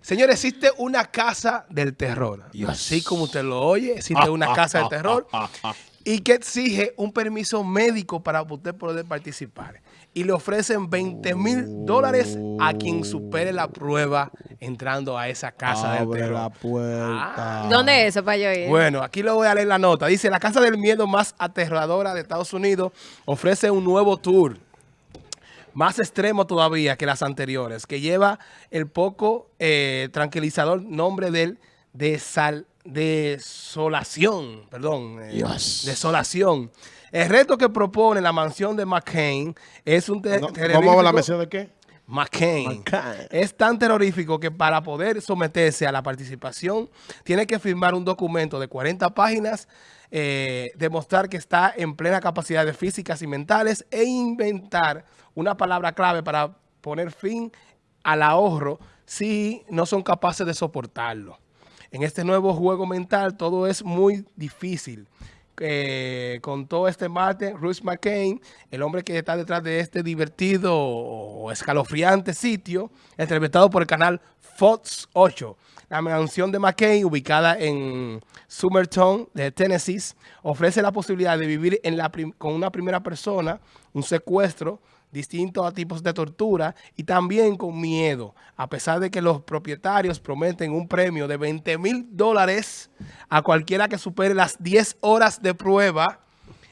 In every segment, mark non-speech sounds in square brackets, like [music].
Señores, existe una casa del terror. Y así como usted lo oye, existe una [laughs] casa ah, del terror y que exige un permiso médico para usted poder participar. Y le ofrecen 20 mil dólares a quien supere la prueba entrando a esa casa Abre del terror. Ah. ¿Dónde es eso para yo ir? Bueno, aquí lo voy a leer la nota. Dice, la casa del miedo más aterradora de Estados Unidos ofrece un nuevo tour más extremo todavía que las anteriores, que lleva el poco eh, tranquilizador nombre del desal, desolación, perdón, eh, desolación. El reto que propone la mansión de McCain es un... te- No, terrorífico- ¿Cómo la mención de qué? McCain. McCain. Es tan terrorífico que para poder someterse a la participación tiene que firmar un documento de 40 páginas, eh, demostrar que está en plena capacidad de físicas y mentales e inventar una palabra clave para poner fin al ahorro si no son capaces de soportarlo. En este nuevo juego mental todo es muy difícil. Eh, contó este martes Bruce McCain, el hombre que está detrás de este divertido o escalofriante sitio, entrevistado por el canal Fox 8. La mansión de McCain, ubicada en Summertown, de Tennessee, ofrece la posibilidad de vivir la con una primera persona, un secuestro, distintos tipos de tortura y también con miedo, a pesar de que los propietarios prometen un premio de 20 mil dólares a cualquiera que supere las 10 horas de prueba,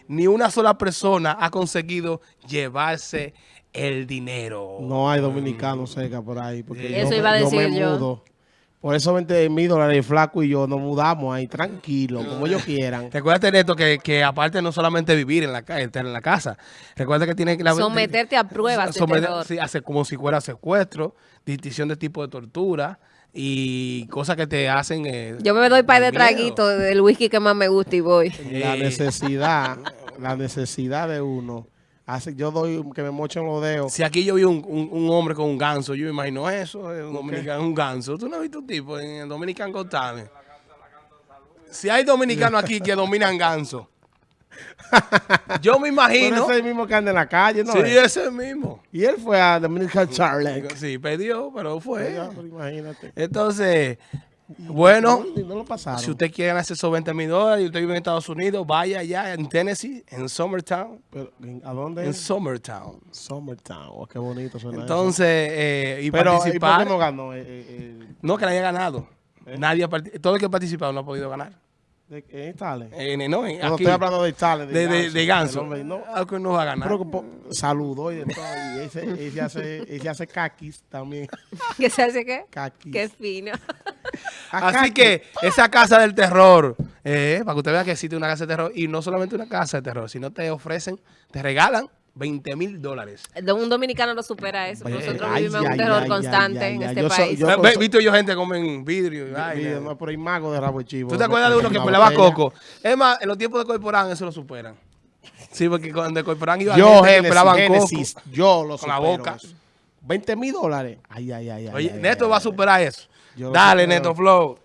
ni una sola persona ha conseguido llevarse el dinero. No hay dominicanos cerca por ahí. Porque Eso yo, iba a yo me decir yo. mudo. Por eso 20 mil dólares flaco y yo nos mudamos ahí tranquilo, como ellos quieran. [laughs] Recuerda, Neto, que, que aparte no solamente vivir en la, en la casa, recuerda que tiene que... la- Someterte a pruebas someter- sí, hace como si fuera secuestro, distinción de tipo de tortura y cosas que te hacen... eh, Yo me doy par de traguitos del whisky que más me gusta y voy. La Eh. necesidad, [laughs] la necesidad de uno. Hace, yo doy que me mochen los dedos. Si aquí yo vi un, un- un hombre con un ganso, yo me imagino eso, eh, un dominicano, un ganso. ¿Tú no has visto un tipo en el Dominican Talent? Si hay dominicanos aquí que dominan ganso, [laughs] yo me Pero imagino... ese es el mismo que anda en la calle, ¿no? Sí, es? ese mismo. Y él fue a Dominican Charlie. Sí, perdió, pero fue. imagínate. Entonces, bueno, No, no lo pasaron. si usted quiere ganarse esos 20 mil dólares y usted vive en Estados Unidos, vaya allá en Tennessee, en Summertown. Pero, ¿A dónde? En? Summertown. Summertown. Oh, qué bonito suena Entonces, eh, y ¿y por participar. qué no ganó? Eh, eh, eh, No, que nadie ha ganado. Nadie ha todo el que ha participado no ha podido ganar. En, no, en- No aquí, estoy hablando de tal. de, de, de ganso. Hombre, no. Algo no va a ganar. Pero po- saludó y de todo. Y ese, ese hace, ese hace caquis también. [laughs] ¿Qué se hace qué? Caquis. Qué fino. [laughs] Así que esa casa del terror, eh, para que usted vea que existe una casa de terror, y no solamente una casa de terror, sino te ofrecen, te regalan 20 mil dólares. Un dominicano no supera eso. Nosotros ay, vivimos en un ay, terror ay, constante ay, en ay, este yo país. yo- por visto yo gente comen vidrio y vaina. No, pero hay mago de rabo chivo. ¿Tú te acuerdas de uno que pelaba coco? Es más, en los tiempos de Corporán eso lo superan. Sí, porque cuando de Corporán iba Yo, gente Génesis, pelaban Génesis, coco. yo lo con la supero boca. eso. 20 mil dólares. Ay, ay, ay. Oye, ay, Neto ay, va a superar eso. Dale. Neto Flow.